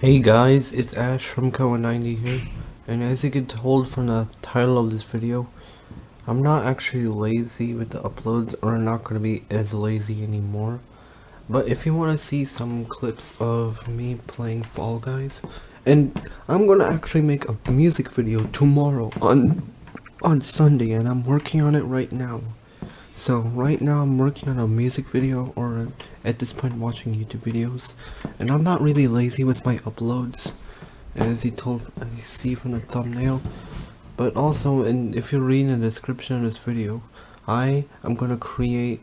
Hey guys, it's Ash from Koa90 here, and as you can tell from the title of this video, I'm not actually lazy with the uploads, or not going to be as lazy anymore. But if you want to see some clips of me playing Fall Guys, and I'm going to actually make a music video tomorrow on on Sunday, and I'm working on it right now. So right now I'm working on a music video or at this point watching YouTube videos. And I'm not really lazy with my uploads as you told as you see from the thumbnail. But also and if you read in the description of this video I am gonna create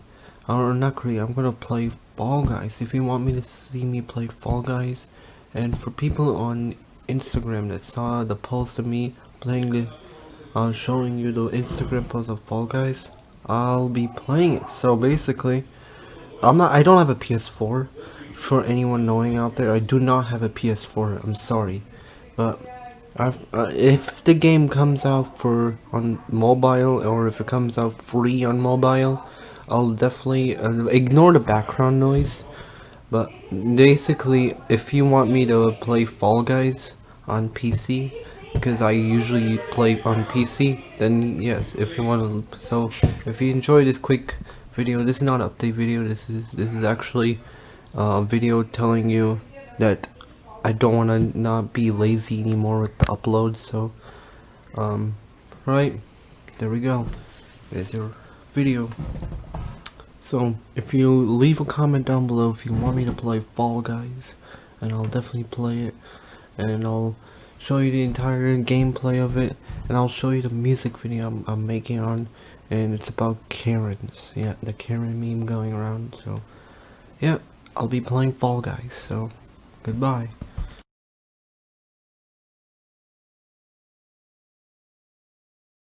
or not create I'm gonna play Fall Guys. If you want me to see me play Fall Guys and for people on Instagram that saw the post of me playing the uh, showing you the Instagram post of Fall Guys I'll be playing it. So basically, I'm not. I don't have a PS4. For anyone knowing out there, I do not have a PS4. I'm sorry, but uh, if the game comes out for on mobile or if it comes out free on mobile, I'll definitely uh, ignore the background noise. But basically, if you want me to play Fall Guys on PC, because I usually play on PC, then yes, if you want to, so if you enjoy this quick video, this is not an update video, this is, this is actually a video telling you that I don't want to not be lazy anymore with the upload, so, um, right, there we go, there's your video. So, if you leave a comment down below if you want me to play Fall Guys, and I'll definitely play it, and I'll show you the entire gameplay of it and I'll show you the music video I'm, I'm making on and it's about Karens. Yeah the Karen meme going around so yeah I'll be playing Fall Guys so goodbye